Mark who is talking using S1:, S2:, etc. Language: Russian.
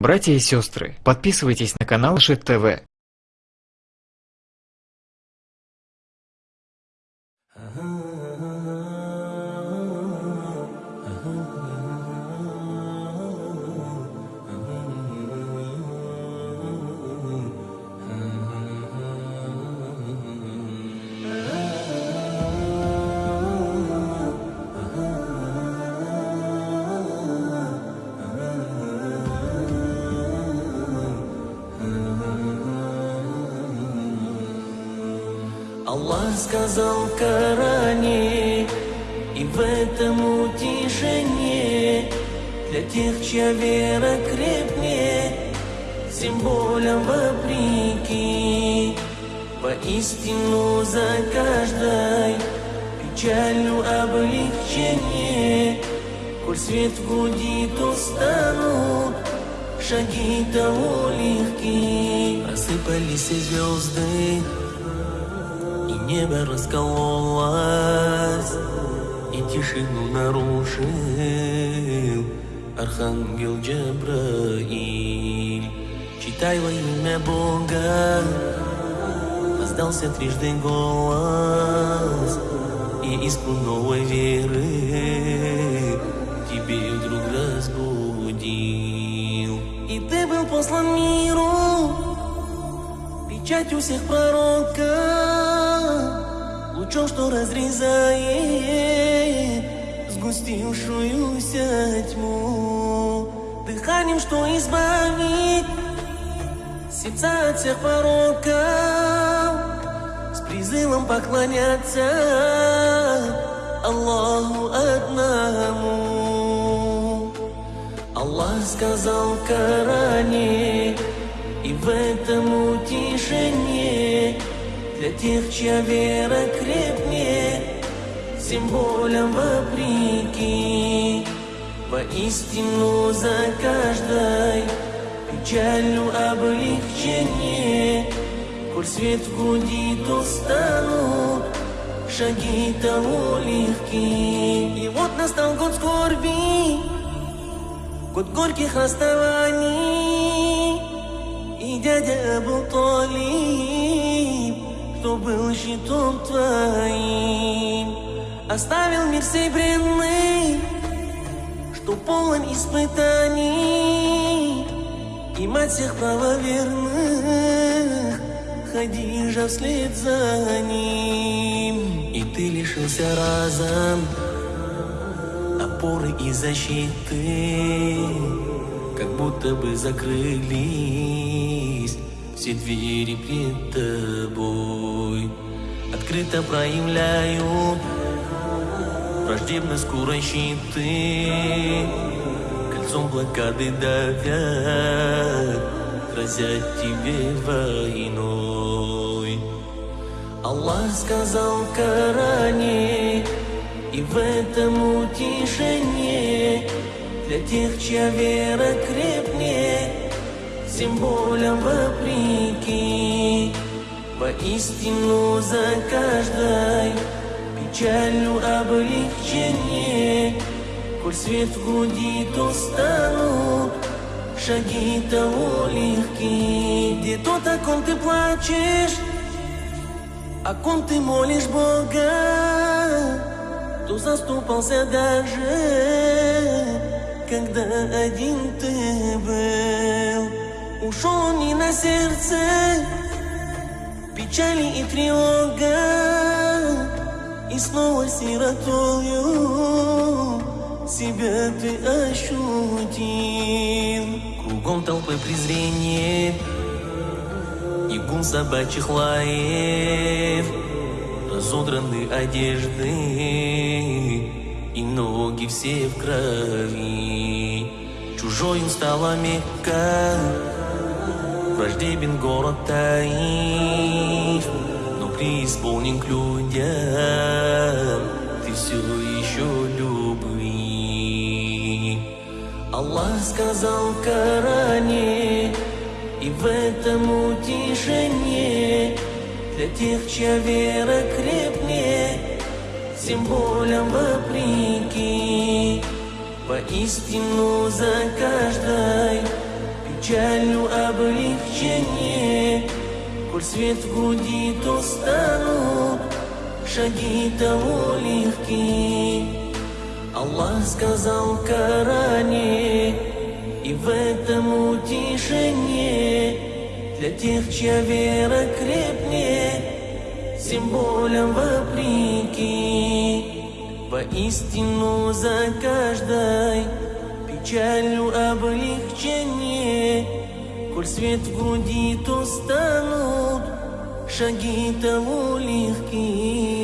S1: Братья и сестры, подписывайтесь на канал Шит ТВ.
S2: Аллах сказал Коране, и в этом утешение для тех, чья вера крепнее, всем болям вопреки. Поистину за каждой печалью облегчение, коль свет гудит, устанут шаги того легки. Рассыпались звезды, небо раскололось И тишину нарушил Архангел Джабраиль. Читай во имя Бога Раздался трижды голос И искру новой веры Тебе вдруг разбудил. И ты был послан миру Печать у всех пророка, лучом, что разрезает сгустившуюся тьму, дыханием, что избавит сердца от всех пороков, с призывом поклоняться Аллаху одному. Аллах сказал в Коране, и в этом утешение для тех, чья вера крепнее, всем болям вопреки. Воистину за каждой печалью облегчение, коль свет гудит, устанут шаги того легки. И вот настал год скорби, год горьких расставаний. И дядя Абу Талиб, кто был щитом твоим, Оставил мир сей бренный, что полон испытаний, И мать всех правоверных, Хадижа вслед за ним. И ты лишился разом опоры и защиты, как будто бы закрылись все двери пред тобой. Открыто проявляют враждебно скорой щиты, кольцом блокады давят, грозят тебе войной. Аллах сказал Коране, и в этом утешение для тех, чья вера крепнее, всем болям вопреки. Воистину за каждой печалью облегчение, коль свет гудит, устанут шаги того легки. Где тот, о ком ты плачешь, о ком ты молишь Бога, кто заступался даже, когда один ты был. Ушел не на сердце, печали и тревога, и снова сиротою себя ты ощутил. Кругом толпы презрения и гул собачьих лаев, разодраны одежды и ноги все в крови. Чужою стала Мекка, враждебен город Таиф, но преисполнен к людям, ты все еще любви. Аллах сказал в Коране, и в этом утешение для тех, чья вера крепнее, всем болям вопреки. Поистину за каждой печалью облегчение Коль свет в груди, шаги того легки. Аллах сказал Коране И в этом утешение Для тех, чья вера крепнет Всем болям вопреки Воистину за каждой Печалью облегчение Коль свет в груди, то станут Шаги того легкие